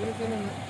그